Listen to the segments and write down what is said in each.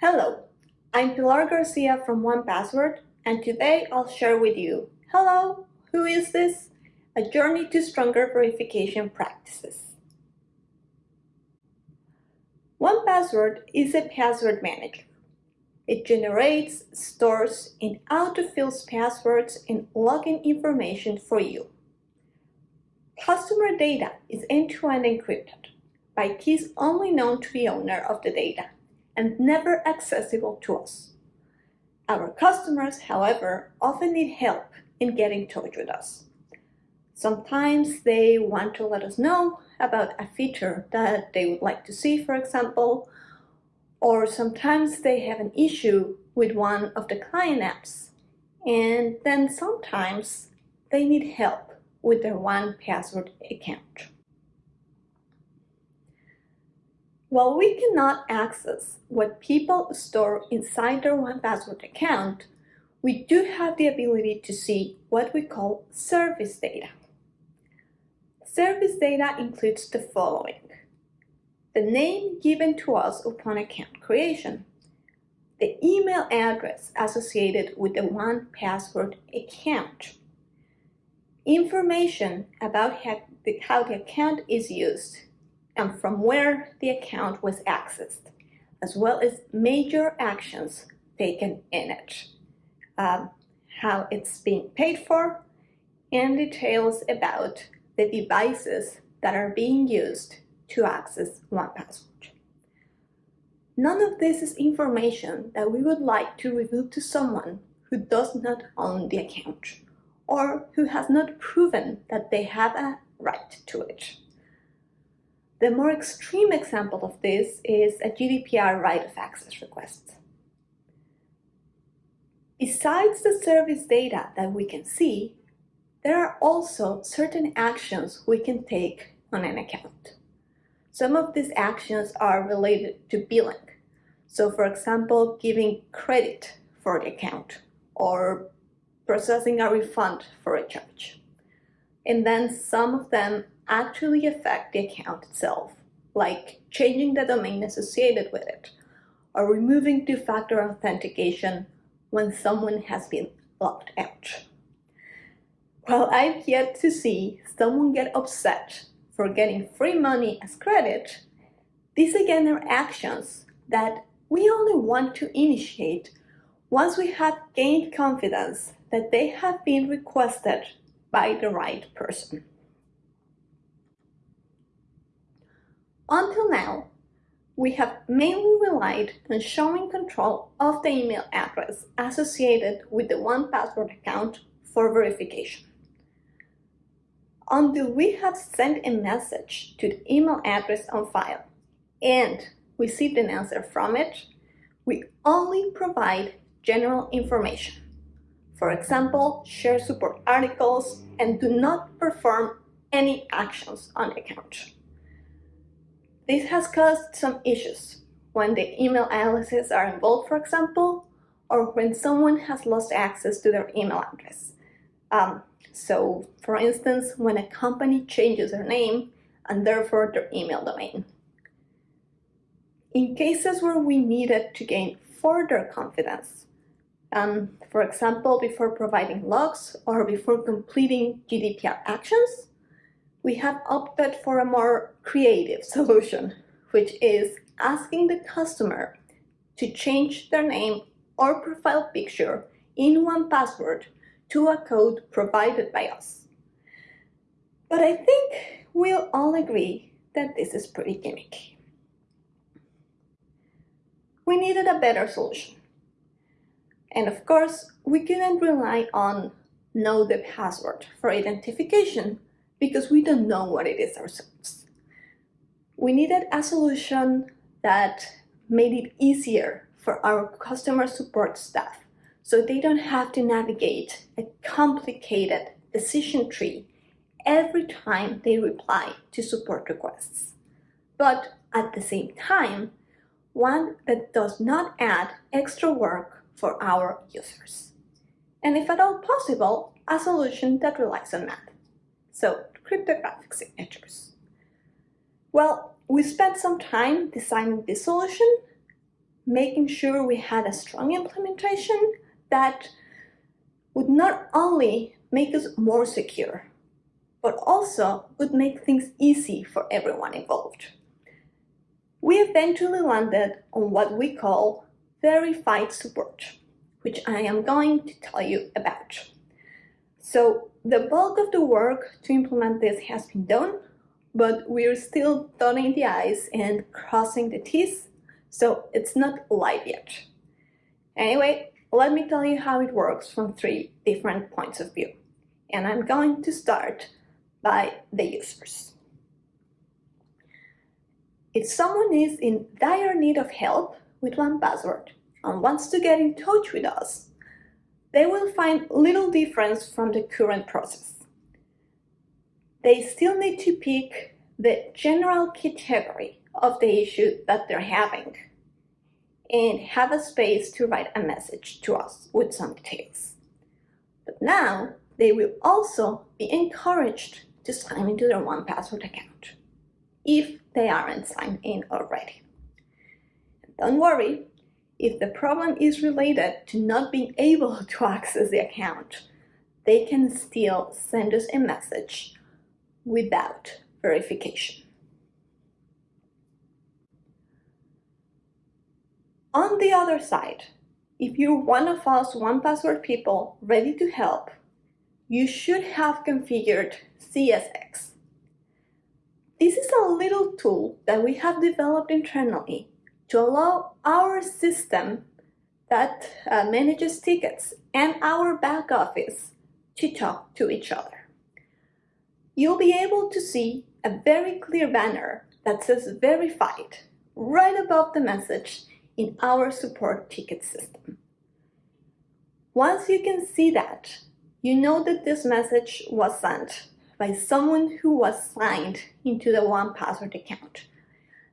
Hello, I'm Pilar Garcia from 1Password and today I'll share with you Hello, who is this? A journey to stronger verification practices. 1Password is a password manager. It generates, stores, and autofills passwords and login information for you. Customer data is end-to-end -end encrypted by keys only known to the owner of the data and never accessible to us. Our customers, however, often need help in getting in touch with us. Sometimes they want to let us know about a feature that they would like to see, for example, or sometimes they have an issue with one of the client apps. And then sometimes they need help with their 1Password account. While we cannot access what people store inside their 1Password account, we do have the ability to see what we call service data. Service data includes the following. The name given to us upon account creation, the email address associated with the 1Password account, information about how the, account is used, and from where the account was accessed, as well as major actions taken in it, um, how it's being paid for, and details about the devices that are being used to access 1Password. None of this is information that we would like to reveal to someone who does not own the account or who has not proven that they have a right to it. The more extreme example of this is a GDPR right of access request. Besides the service data that we can see, there are also certain actions we can take on an account. Some of these actions are related to billing. So for example, giving credit for the account or processing a refund for a charge. And then some of them actually affect the account itself, like changing the domain associated with it, or removing two-factor authentication when someone has been locked out. While I've yet to see someone get upset for getting free money as credit, these again are actions that we only want to initiate once we have gained confidence that they have been requested by the right person. Until now, we have mainly relied on showing control of the email address associated with the 1Password account for verification. Until we have sent a message to the email address on file and received an answer from it, we only provide general information. For example, share support articles and do not perform any actions on the account. This has caused some issues when the email aliases are involved, for example, or when someone has lost access to their email address. Um, so, for instance, when a company changes their name and therefore their email domain. In cases where we needed to gain further confidence, um, for example, before providing logs or before completing GDPR actions, we have opted for a more creative solution, which is asking the customer to change their name or profile picture in 1Password to a code provided by us. But I think we'll all agree that this is pretty gimmicky. We needed a better solution. And of course, we couldn't rely on know the password for identification because we don't know what it is ourselves. We needed a solution that made it easier for our customer support staff so they don't have to navigate a complicated decision tree every time they reply to support requests. But at the same time, one that does not add extra work for our users. And if at all possible, a solution that relies on math. So cryptographic signatures. Well, we spent some time designing this solution, making sure we had a strong implementation that would not only make us more secure, but also would make things easy for everyone involved. We eventually landed on what we call verified support, which I am going to tell you about. So the bulk of the work to implement this has been done, but we're still dotting the I's and crossing the T's, so it's not live yet. Anyway, let me tell you how it works from three different points of view. And I'm going to start by the users. If someone is in dire need of help with 1Password and wants to get in touch with us, they will find little difference from the current process. They still need to pick the general category of the issue that they're having and have a space to write a message to us with some details. But now they will also be encouraged to sign into their 1Password account if they aren't signed in already. Don't worry, if the problem is related to not being able to access the account, they can still send us a message without verification. On the other side, if you're one of us 1Password people ready to help, you should have configured CSX. This is a little tool that we have developed internally to allow our system that uh, manages tickets and our back office to talk to each other. You'll be able to see a very clear banner that says verified right above the message in our support ticket system. Once you can see that, you know that this message was sent by someone who was signed into the 1Password account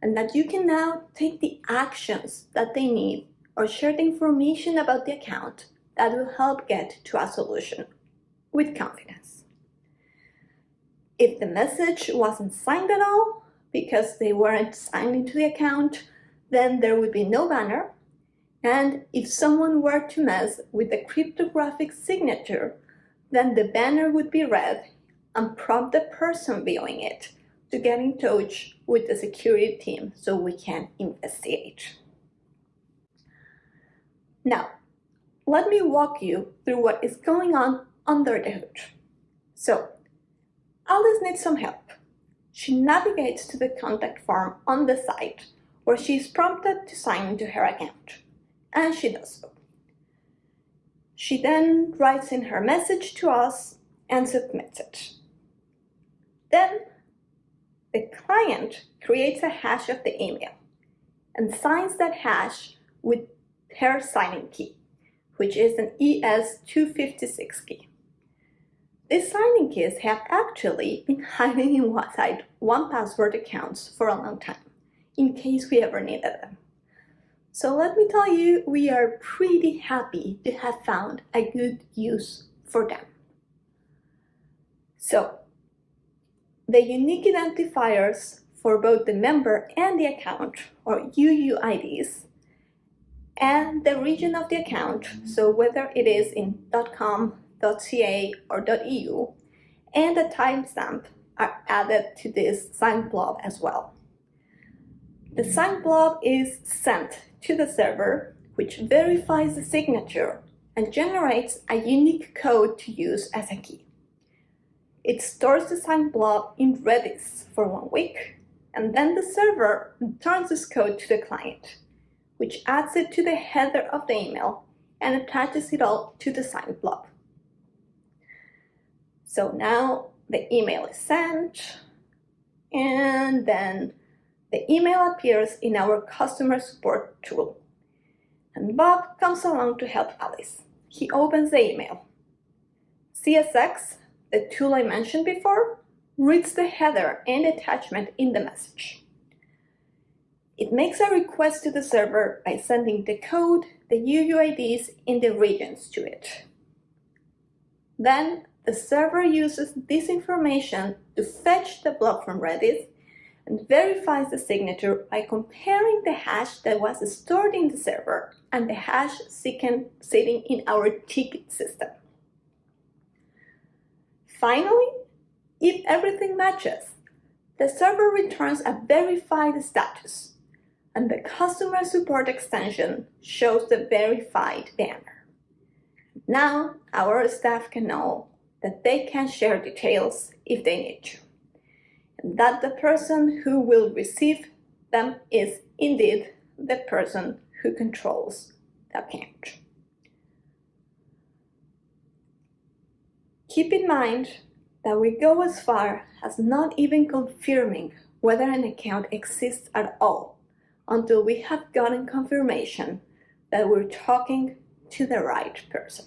and that you can now take the actions that they need or share the information about the account that will help get to a solution with confidence. If the message wasn't signed at all, because they weren't signed into the account, then there would be no banner. And if someone were to mess with the cryptographic signature, then the banner would be red and prompt the person viewing it to get in touch with the security team so we can investigate. Now, let me walk you through what is going on under the hood. So, Alice needs some help. She navigates to the contact form on the site where she is prompted to sign into her account, and she does so. She then writes in her message to us and submits it. Then the client creates a hash of the email and signs that hash with her signing key, which is an ES256 key. These signing keys have actually been hiding inside 1Password accounts for a long time, in case we ever needed them. So let me tell you, we are pretty happy to have found a good use for them. So the unique identifiers for both the member and the account, or UUIDs, and the region of the account, so whether it is in .com, .ca, or .eu, and the timestamp are added to this signed blob as well. The signed blob is sent to the server, which verifies the signature and generates a unique code to use as a key. It stores the signed blob in Redis for one week, and then the server returns this code to the client, which adds it to the header of the email and attaches it all to the signed blob. So now the email is sent, and then the email appears in our customer support tool. And Bob comes along to help Alice. He opens the email. CSX the tool I mentioned before reads the header and attachment in the message. It makes a request to the server by sending the code, the UUIDs, and the regions to it. Then the server uses this information to fetch the block from Redis and verifies the signature by comparing the hash that was stored in the server and the hash sitting in our ticket system. Finally, if everything matches, the server returns a verified status and the customer support extension shows the verified banner. Now our staff can know that they can share details if they need to, and that the person who will receive them is indeed the person who controls the account. Keep in mind that we go as far as not even confirming whether an account exists at all until we have gotten confirmation that we're talking to the right person.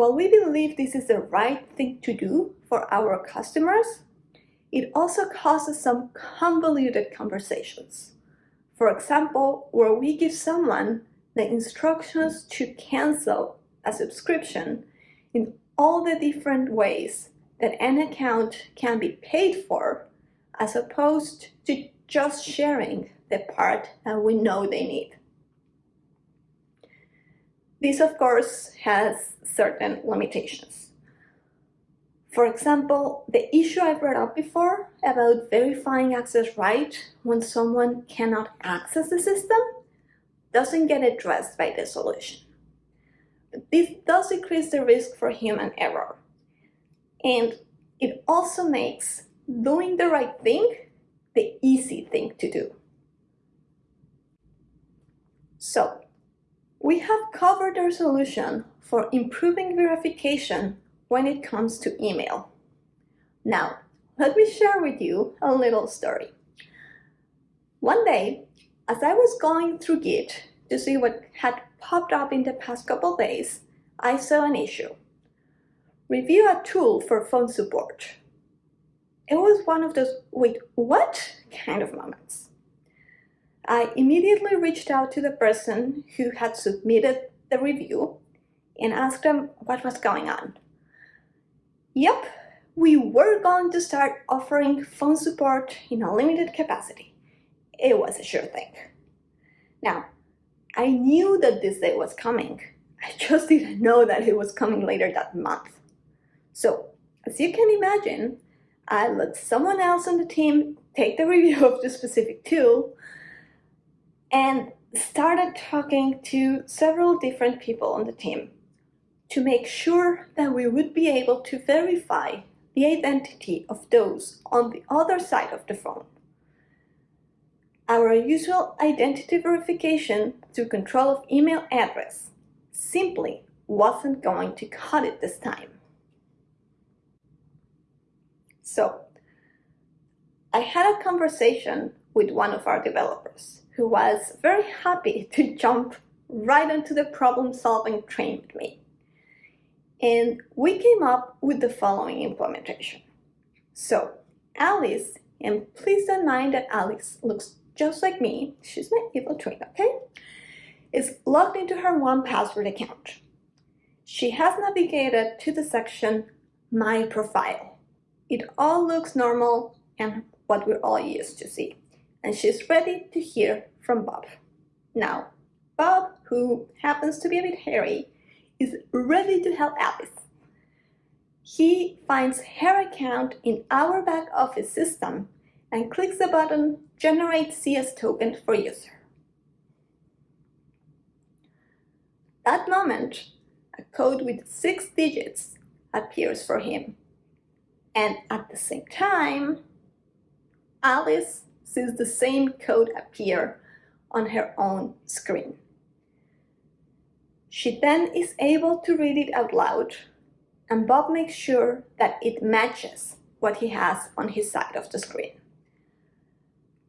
While we believe this is the right thing to do for our customers, it also causes some convoluted conversations. For example, where we give someone the instructions to cancel a subscription in all the different ways that an account can be paid for as opposed to just sharing the part that we know they need. This, of course, has certain limitations. For example, the issue I brought up before about verifying access right when someone cannot access the system doesn't get addressed by the solution. This does increase the risk for human error. And it also makes doing the right thing the easy thing to do. So, we have covered our solution for improving verification when it comes to email. Now, let me share with you a little story. One day, as I was going through Git to see what had popped up in the past couple days, I saw an issue. Review a tool for phone support. It was one of those, wait, what kind of moments. I immediately reached out to the person who had submitted the review and asked them what was going on. Yep, we were going to start offering phone support in a limited capacity. It was a sure thing. Now, I knew that this day was coming. I just didn't know that it was coming later that month. So, as you can imagine, I let someone else on the team take the review of the specific tool and started talking to several different people on the team to make sure that we would be able to verify the identity of those on the other side of the phone. Our usual identity verification through control of email address simply wasn't going to cut it this time. So I had a conversation with one of our developers who was very happy to jump right into the problem solving train with me. And we came up with the following implementation. So Alice, and please don't mind that Alice looks just like me, she's my evil twin, okay? Is logged into her 1Password account. She has navigated to the section My Profile. It all looks normal and what we're all used to see. And she's ready to hear from Bob. Now, Bob, who happens to be a bit hairy, is ready to help Alice. He finds her account in our back office system and clicks the button Generate CS Token for User. That moment, a code with six digits appears for him. And at the same time, Alice sees the same code appear on her own screen. She then is able to read it out loud, and Bob makes sure that it matches what he has on his side of the screen.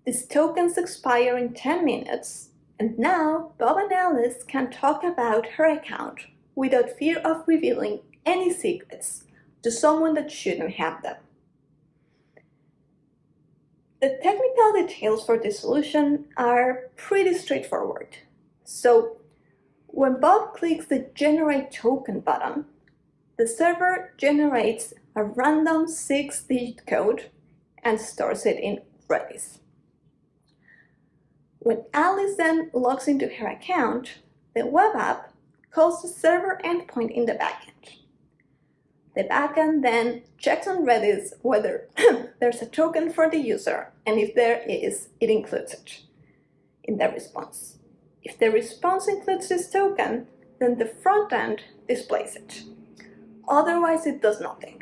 These tokens expire in 10 minutes, and now Bob and Alice can talk about her account without fear of revealing any secrets to someone that shouldn't have them. The technical details for this solution are pretty straightforward. So when Bob clicks the Generate Token button, the server generates a random six-digit code and stores it in Redis. When Alice then logs into her account, the web app calls the server endpoint in the backend. The backend then checks on Redis whether there's a token for the user, and if there is, it includes it in the response. If the response includes this token, then the front end displays it. Otherwise, it does nothing.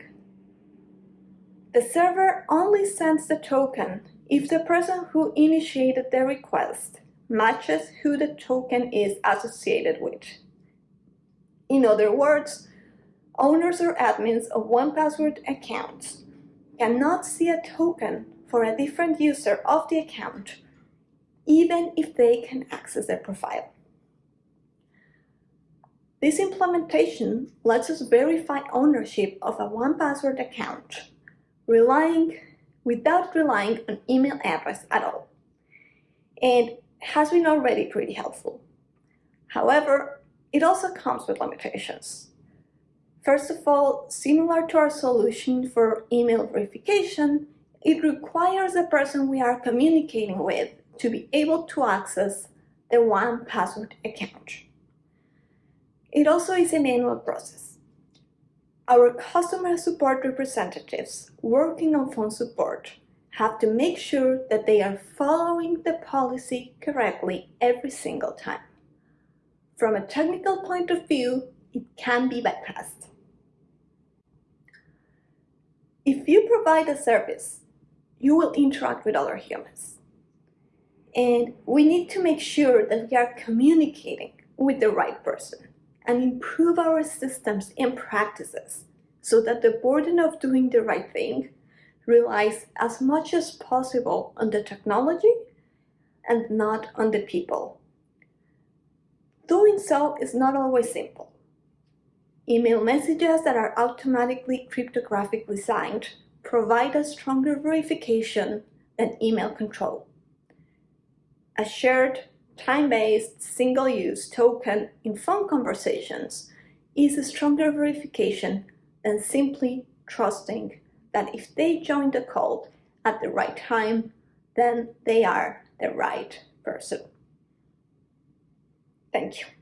The server only sends the token if the person who initiated the request matches who the token is associated with. In other words, owners or admins of 1Password accounts cannot see a token for a different user of the account, even if they can access their profile. This implementation lets us verify ownership of a 1Password account, relying without relying on email address at all, and has been already pretty helpful. However, it also comes with limitations. First of all, similar to our solution for email verification, it requires the person we are communicating with to be able to access the 1Password account. It also is a manual process. Our customer support representatives working on phone support have to make sure that they are following the policy correctly every single time. From a technical point of view, it can be bypassed. If you provide a service, you will interact with other humans. And we need to make sure that we are communicating with the right person and improve our systems and practices so that the burden of doing the right thing relies as much as possible on the technology and not on the people. Doing so is not always simple. Email messages that are automatically cryptographically signed provide a stronger verification than email control. A shared, time-based, single-use token in phone conversations is a stronger verification than simply trusting that if they join the call at the right time, then they are the right person. Thank you.